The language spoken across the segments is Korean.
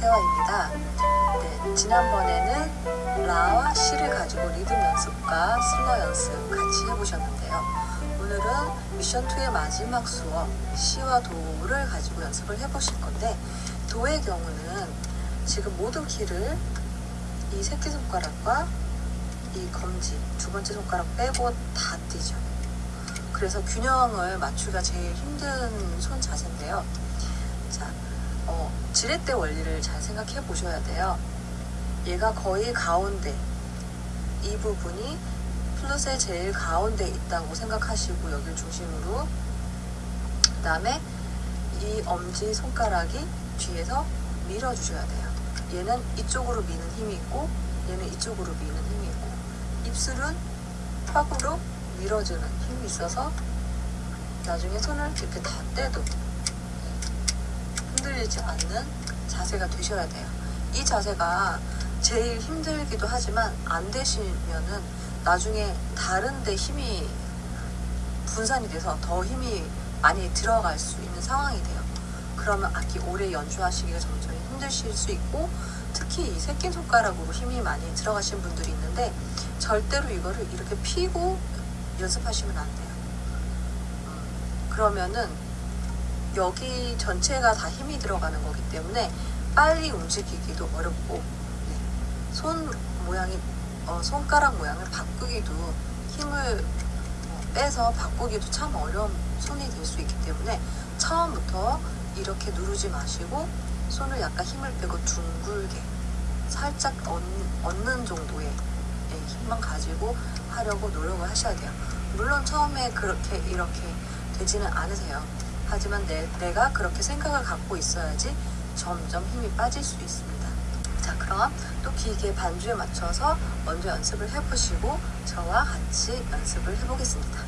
태화입니다. 네, 지난번에는 라와 시를 가지고 리듬 연습과 슬러 연습 같이 해보셨는데요. 오늘은 미션 2의 마지막 수업 시와 도를 가지고 연습을 해보실 건데 도의 경우는 지금 모든 키를 이 새끼손가락과 이 검지 두 번째 손가락 빼고 다 띄죠. 그래서 균형을 맞추기가 제일 힘든 손 자세인데요. 지렛대 원리를 잘 생각해 보셔야 돼요. 얘가 거의 가운데 이 부분이 플룻의 제일 가운데 있다고 생각하시고 여길 중심으로 그 다음에 이 엄지 손가락이 뒤에서 밀어주셔야 돼요. 얘는 이쪽으로 미는 힘이 있고 얘는 이쪽으로 미는 힘이 있고 입술은 턱으로 밀어주는 힘이 있어서 나중에 손을 이렇게 다 떼도 흔들리지 않는 자세가 되셔야 돼요. 이 자세가 제일 힘들기도 하지만 안 되시면은 나중에 다른 데 힘이 분산이 돼서 더 힘이 많이 들어갈 수 있는 상황이 돼요. 그러면 악기 오래 연주하시기가 점점 힘드실 수 있고 특히 이 새끼손가락으로 힘이 많이 들어가신 분들이 있는데 절대로 이거를 이렇게 피고 연습하시면 안 돼요. 음, 그러면은 여기 전체가 다 힘이 들어가는 거기 때문에 빨리 움직이기도 어렵고 네. 손 모양이 어, 손가락 모양을 바꾸기도 힘을 어, 빼서 바꾸기도 참 어려운 손이 될 수 있기 때문에 처음부터 이렇게 누르지 마시고 손을 약간 힘을 빼고 둥글게 살짝 얻, 얻는 정도의 예, 힘만 가지고 하려고 노력을 하셔야 돼요. 물론 처음에 그렇게 이렇게 되지는 않으세요. 하지만 내, 내가 그렇게 생각을 갖고 있어야지 점점 힘이 빠질 수 있습니다. 자, 그럼 또 기계 반주에 맞춰서 먼저 연습을 해보시고 저와 같이 연습을 해보겠습니다.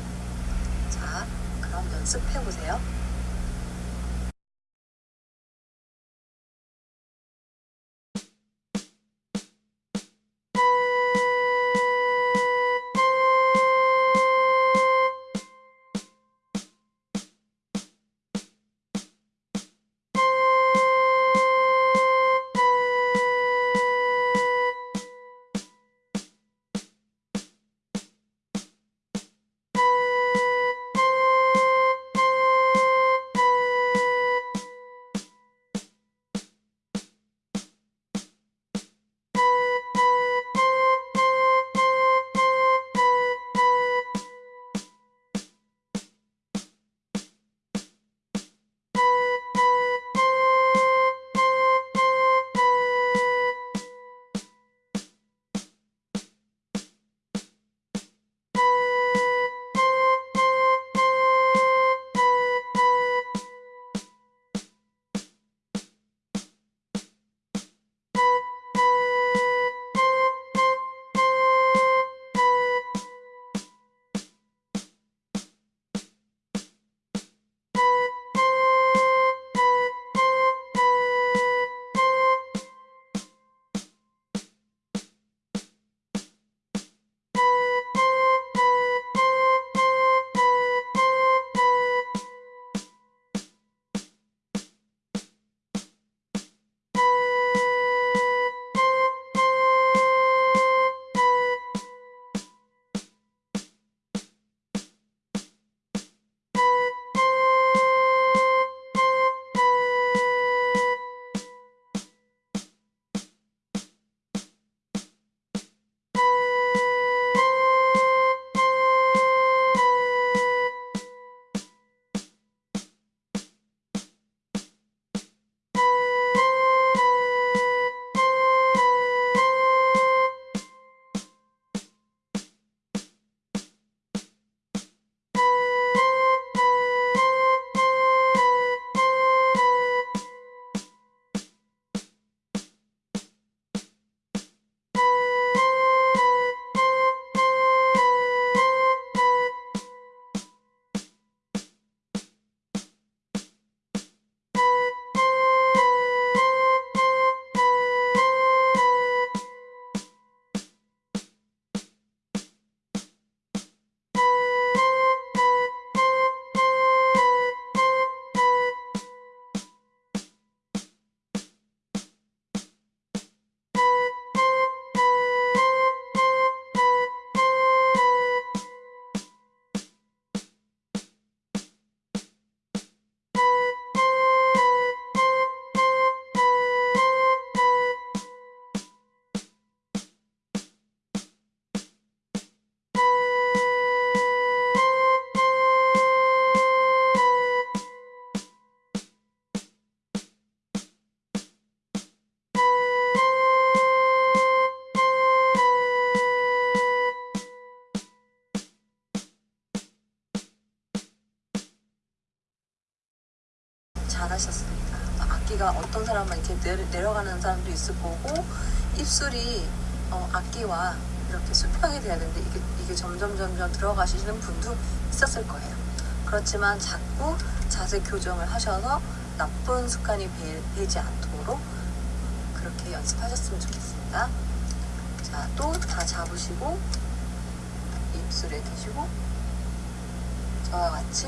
자, 그럼 연습해보세요. 목소리가 어떤 사람은 이렇게 내려, 내려 가는 사람도 있을 거고 입술이 어, 악기와 이렇게 수평이 돼야 되는데 이게, 이게 점점 점점 들어가시는 분도 있었을 거예요. 그렇지만 자꾸 자세 교정을 하셔서 나쁜 습관이 배, 배지 않도록 그렇게 연습하셨으면 좋겠습니다. 자, 또 다 잡으시고 입술에 대시고 저와 같이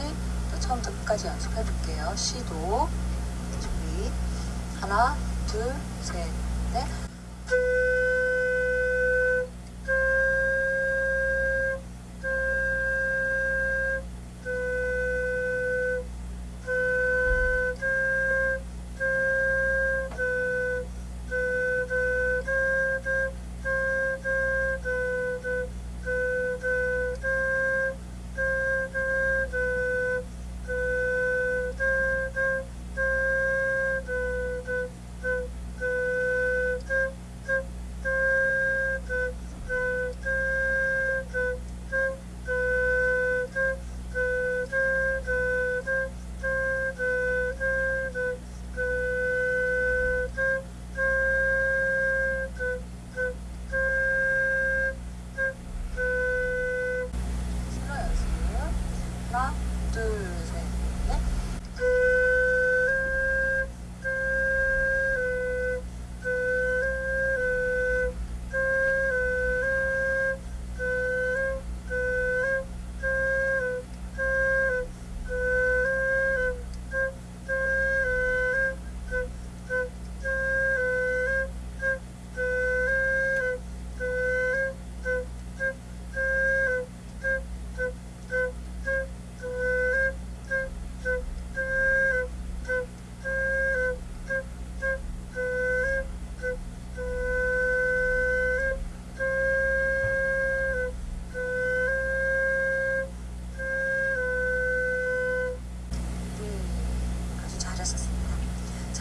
또 처음부터 끝까지 연습해 볼게요. 시도 하나 둘 셋 넷.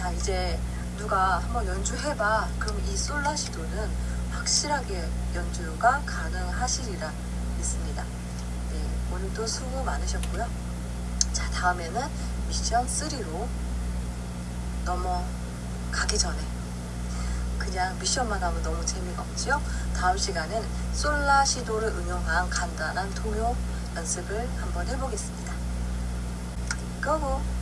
자, 이제 누가 한번 연주해봐. 그럼 이 솔라시도는 확실하게 연주가 가능하시리라 믿습니다. 네, 오늘도 수고 많으셨고요. 자, 다음에는 미션 3로 넘어가기 전에 그냥 미션만 하면 너무 재미가 없지요. 다음 시간엔 솔라시도를 응용한 간단한 통요 연습을 한번 해보겠습니다. 고고!